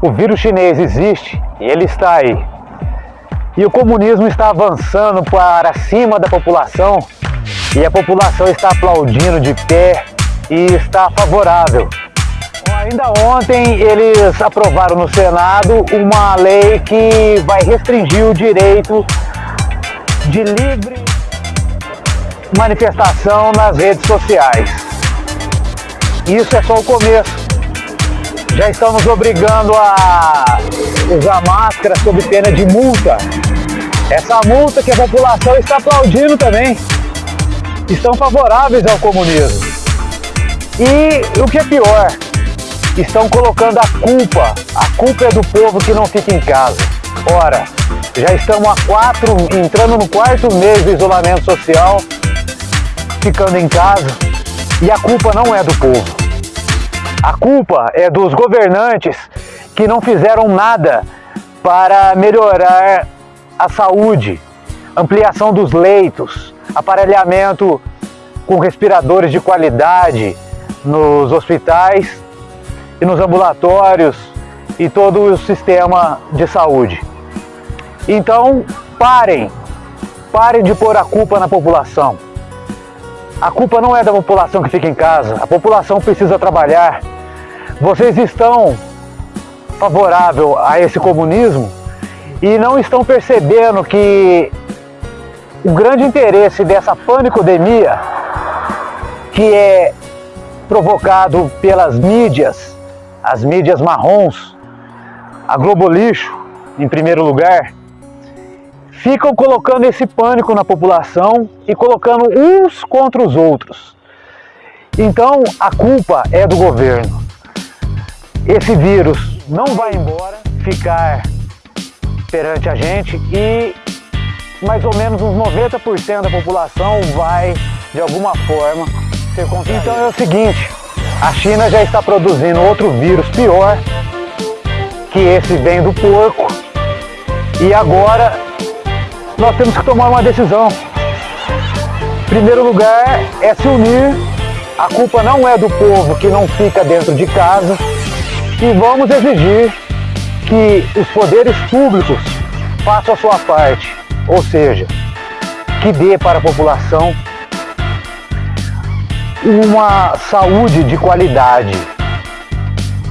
O vírus chinês existe e ele está aí. E o comunismo está avançando para cima da população e a população está aplaudindo de pé e está favorável. Ainda ontem eles aprovaram no Senado uma lei que vai restringir o direito de livre manifestação nas redes sociais. Isso é só o começo. Já estão nos obrigando a usar máscara sob pena de multa. Essa multa que a população está aplaudindo também. Estão favoráveis ao comunismo. E o que é pior, estão colocando a culpa, a culpa é do povo que não fica em casa. Ora, já estamos há quatro, entrando no quarto mês do isolamento social, ficando em casa, e a culpa não é do povo. A culpa é dos governantes que não fizeram nada para melhorar a saúde, ampliação dos leitos, aparelhamento com respiradores de qualidade nos hospitais e nos ambulatórios e todo o sistema de saúde. Então, parem, parem de pôr a culpa na população. A culpa não é da população que fica em casa, a população precisa trabalhar. Vocês estão favorável a esse comunismo e não estão percebendo que o grande interesse dessa panicodemia, que é provocado pelas mídias, as mídias marrons, a Globo Lixo, em primeiro lugar, ficam colocando esse pânico na população e colocando uns contra os outros. Então a culpa é do governo. Esse vírus não vai embora, ficar perante a gente e mais ou menos uns 90% da população vai de alguma forma ser contagiada. Então é o seguinte, a China já está produzindo outro vírus pior que esse vem do porco e agora nós temos que tomar uma decisão. Em primeiro lugar é se unir, a culpa não é do povo que não fica dentro de casa e vamos exigir que os poderes públicos façam a sua parte, ou seja, que dê para a população uma saúde de qualidade,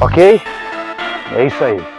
ok? É isso aí.